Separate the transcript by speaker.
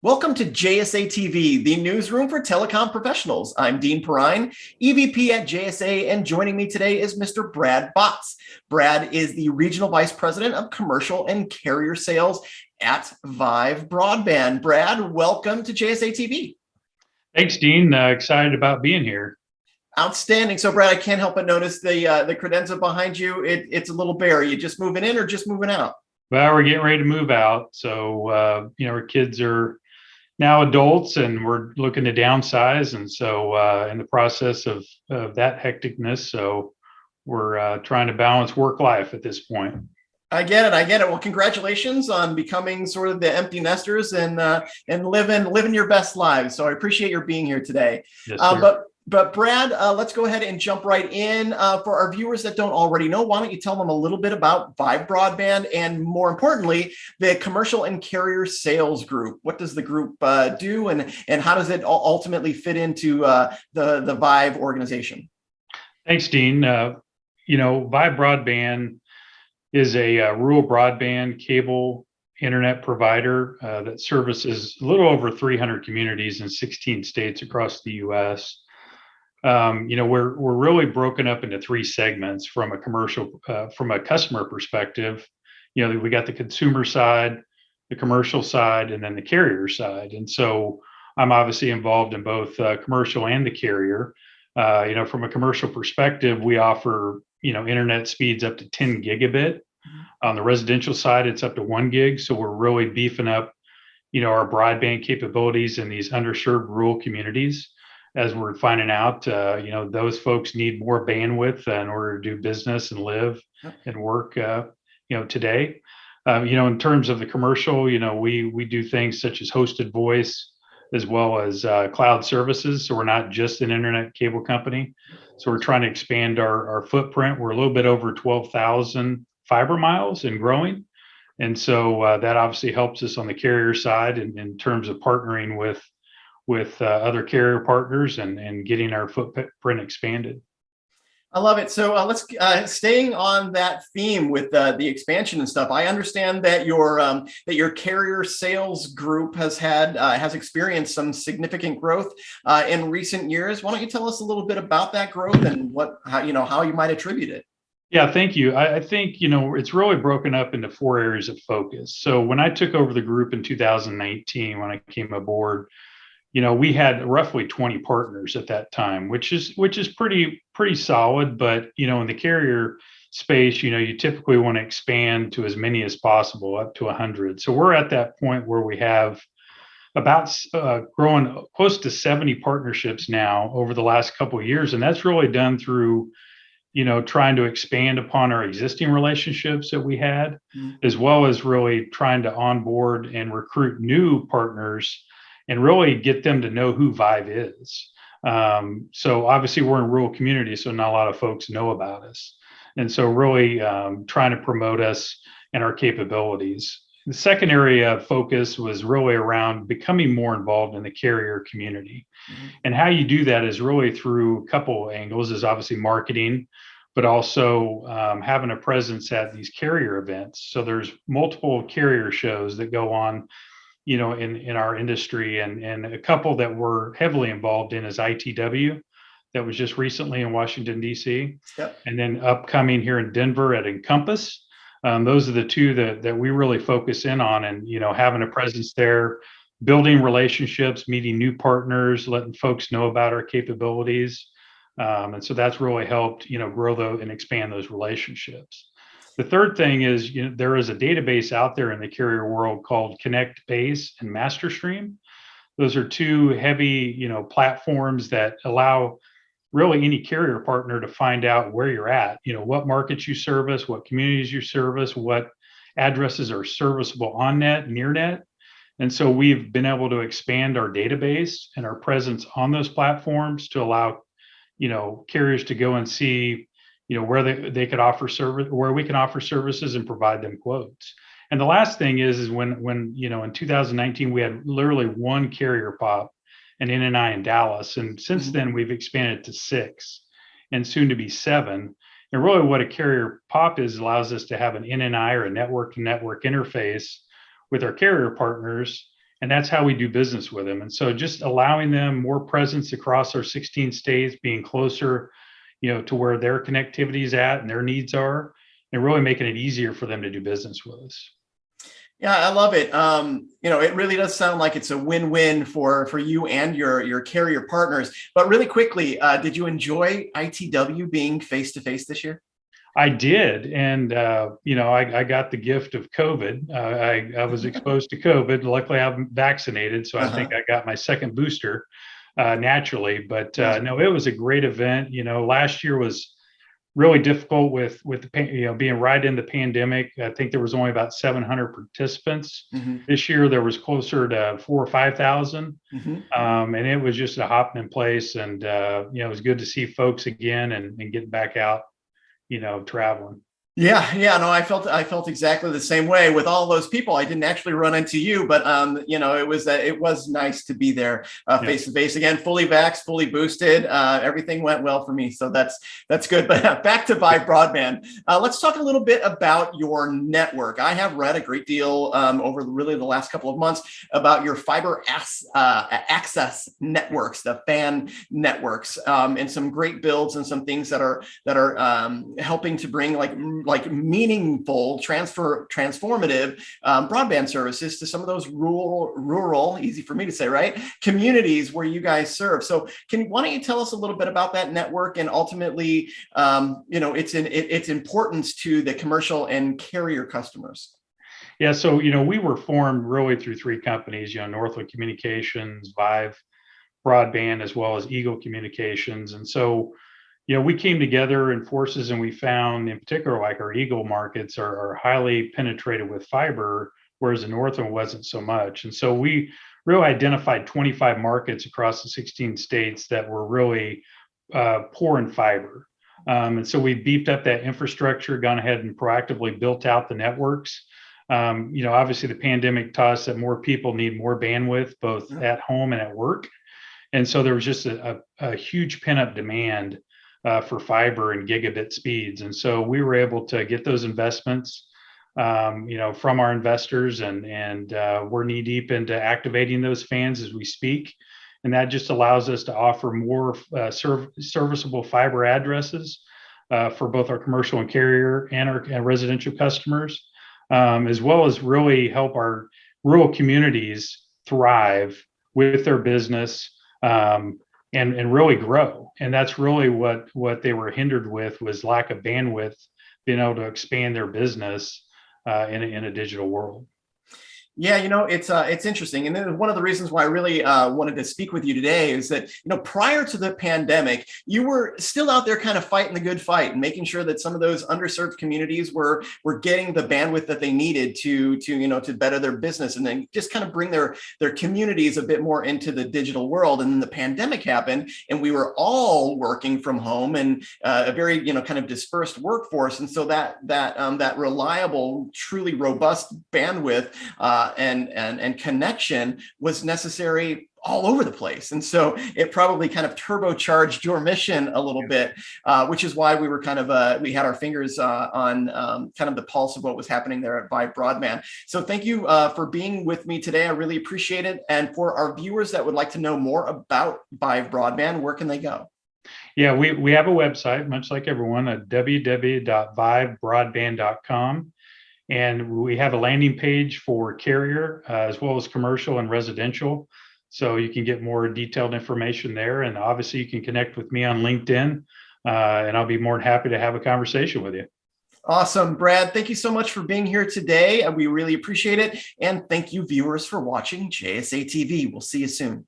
Speaker 1: Welcome to JSA TV, the newsroom for telecom professionals. I'm Dean Perrine, EVP at JSA, and joining me today is Mr. Brad Botts. Brad is the Regional Vice President of Commercial and Carrier Sales at Vyve Broadband. Brad, welcome to JSA TV.
Speaker 2: Thanks, Dean. Uh, excited about being here.
Speaker 1: Outstanding. So, Brad, I can't help but notice the uh, the credenza behind you. It, it's a little bare. Are you just moving in or just moving out?
Speaker 2: Well, we're getting ready to move out. So, uh, you know, our kids are now adults and we're looking to downsize. And so uh, in the process of, of that hecticness, so we're uh, trying to balance work life at this point.
Speaker 1: I get it. I get it. Well, congratulations on becoming sort of the empty nesters and uh, and living living your best lives. So I appreciate your being here today.
Speaker 2: Yes,
Speaker 1: uh, but but Brad, uh, let's go ahead and jump right in. Uh, for our viewers that don't already know, why don't you tell them a little bit about Vyve Broadband and more importantly, the commercial and carrier sales group. What does the group uh, do and, and how does it ultimately fit into uh, the, the Vyve organization?
Speaker 2: Thanks, Dean. Uh, you know, Vyve Broadband is a uh, rural broadband cable internet provider that services a little over 300 communities in 16 states across the U.S um, you know, we're we're really broken up into three segments from a commercial, uh, from a customer perspective. You know, we got the consumer side, the commercial side, and then the carrier side. And so I'm obviously involved in both uh, commercial and the carrier. Uh, you know, from a commercial perspective, we offer you know internet speeds up to 10 gigabit. On the residential side, it's up to one gig. So we're really beefing up, you know, our broadband capabilities in these underserved rural communities as we're finding out, uh, you know, those folks need more bandwidth in order to do business and live and work, uh, you know, today. Uh, you know, in terms of the commercial, you know, we we do things such as hosted voice as well as uh, cloud services. So we're not just an internet cable company. So we're trying to expand our our footprint. We're a little bit over twelve thousand fiber miles and growing. And so uh, that obviously helps us on the carrier side in, in terms of partnering with with uh, other carrier partners and, and getting our footprint expanded.
Speaker 1: I love it. So uh, let's uh, staying on that theme with uh, the expansion and stuff. I understand that your um, that your carrier sales group has had uh, has experienced some significant growth uh, in recent years. Why don't you tell us a little bit about that growth and what how you know how you might attribute it?
Speaker 2: Yeah, thank you. I, I think you know it's really broken up into four areas of focus. So when I took over the group in 2019, when I came aboard, you know we had roughly 20 partners at that time which is which is pretty pretty solid but you know in the carrier space you know you typically want to expand to as many as possible up to 100 so we're at that point where we have about uh, growing close to 70 partnerships now over the last couple of years and that's really done through you know trying to expand upon our existing relationships that we had mm-hmm. as well as really trying to onboard and recruit new partners and really get them to know who Vyve is. Um, so obviously we're in rural communities, so not a lot of folks know about us. And so really um, trying to promote us and our capabilities. The second area of focus was really around becoming more involved in the carrier community. Mm-hmm. And how you do that is really through a couple angles is obviously marketing, but also um, having a presence at these carrier events. So there's multiple carrier shows that go on you know, in in our industry, and and a couple that we're heavily involved in is ITW, that was just recently in Washington D.C. Yep. And then upcoming here in Denver at INCOMPAS. Um, those are the two that that we really focus in on, and you know, having a presence there, building relationships, meeting new partners, letting folks know about our capabilities. Um, and so that's really helped, you know, grow the, and expand those relationships. The third thing is you know, there is a database out there in the carrier world called Connectbase and MasterStream. Those are two heavy, you know, platforms that allow really any carrier partner to find out where you're at, you know, what markets you service, what communities you service, what addresses are serviceable on net, near net. And so we've been able to expand our database and our presence on those platforms to allow, you know, carriers to go and see you know where they, they could offer service where we can offer services and provide them quotes and the last thing is is when when you know in 2019 we had literally one carrier pop an nni in dallas and since mm-hmm. then we've expanded to six and soon to be seven and really what a carrier pop is allows us to have an nni or a network to network interface with our carrier partners And that's how we do business with them. And so just allowing them more presence across our 16 states, being closer, you know, to where their connectivity is at and their needs are, and really making it easier for them to do business with us.
Speaker 1: Yeah, I love it. Um, you know, it really does sound like it's a win-win for for you and your your carrier partners. But really quickly, uh, did you enjoy ITW being face to face this year?
Speaker 2: I did, and uh, you know, I, I, got the gift of COVID. Uh, I, I, was exposed to COVID. Luckily, I'm vaccinated, so. I think I got my second booster uh, naturally. But uh, no, it was a great event. You know, last year was really difficult with with the you know being right in the pandemic. I think there was only about 700 participants. Mm-hmm. This year there was closer to four or five thousand, mm-hmm. um, and it was just a hopping in place. And uh, you know it was good to see folks again and, and getting back out, you know, traveling.
Speaker 1: Yeah, yeah, no, I felt I felt exactly the same way with all those people. I didn't actually run into you, but um, you know, it was uh, it was nice to be there uh, face to face again, fully vaxxed, fully boosted. Uh, everything went well for me, so that's that's good. But back to Vyve Broadband, uh, let's talk a little bit about your network. I have read a great deal um, over really the last couple of months about your fiber ass, uh, access networks, the FAN networks, um, and some great builds and some things that are that are um, helping to bring like like meaningful transfer transformative um, broadband services to some of those rural rural easy for me to say right communities where you guys serve. So can why don't you tell us a little bit about that network and ultimately um, you know it's in it, its importance to the commercial and carrier customers?
Speaker 2: Yeah so you know we were formed really through three companies you know northwood communications vyve broadband as well as eagle communications. And so you know, we came together in forces and we found in particular, like our Eagle markets are, are highly penetrated with fiber, whereas the Northern wasn't so much. And so we really identified 25 markets across the 16 states that were really uh, poor in fiber. Um, and so we beefed up that infrastructure, gone ahead and proactively built out the networks. Um, you know, obviously the pandemic taught us that more people need more bandwidth, both at home and at work. And so there was just a, a, a huge pent up demand uh, for fiber and gigabit speeds. And so we were able to get those investments, um, you know, from our investors, and and uh, we're knee deep into activating those fans as we speak. And that just allows us to offer more uh, serv- serviceable fiber addresses uh, for both our commercial and carrier and our and residential customers, um, as well as really help our rural communities thrive with their business. Um, and and really grow. And that's really what what they were hindered with was lack of bandwidth being able to expand their business uh, in, a, in a digital world
Speaker 1: yeah, you know, it's uh, it's interesting. And then one of the reasons why I really uh, wanted to speak with you today is that, you know, prior to the pandemic, you were still out there kind of fighting the good fight and making sure that some of those underserved communities were were getting the bandwidth that they needed to to, you know, to better their business and then just kind of bring their their communities a bit more into the digital world. And then the pandemic happened and we were all working from home and uh, a very, you know, kind of dispersed workforce. And so that that um, that reliable, truly robust bandwidth uh, and, and, and connection was necessary all over the place. And so it probably kind of turbocharged your mission a little bit, uh, which is why we were kind of, uh, we had our fingers uh, on um, kind of the pulse of what was happening there at Vyve Broadband. So thank you uh, for being with me today. I really appreciate it. And for our viewers that would like to know more about Vyve Broadband, where can they go?
Speaker 2: Yeah, we, we have a website, much like everyone, at www.vyvebroadband.com. And we have a landing page for carrier uh, as well as commercial and residential. So you can get more detailed information there. And obviously, you can connect with me on LinkedIn, uh, and I'll be more than happy to have a conversation with you.
Speaker 1: Awesome, Brad. Thank you so much for being here today. We really appreciate it. And thank you, viewers, for watching JSA TV. We'll see you soon.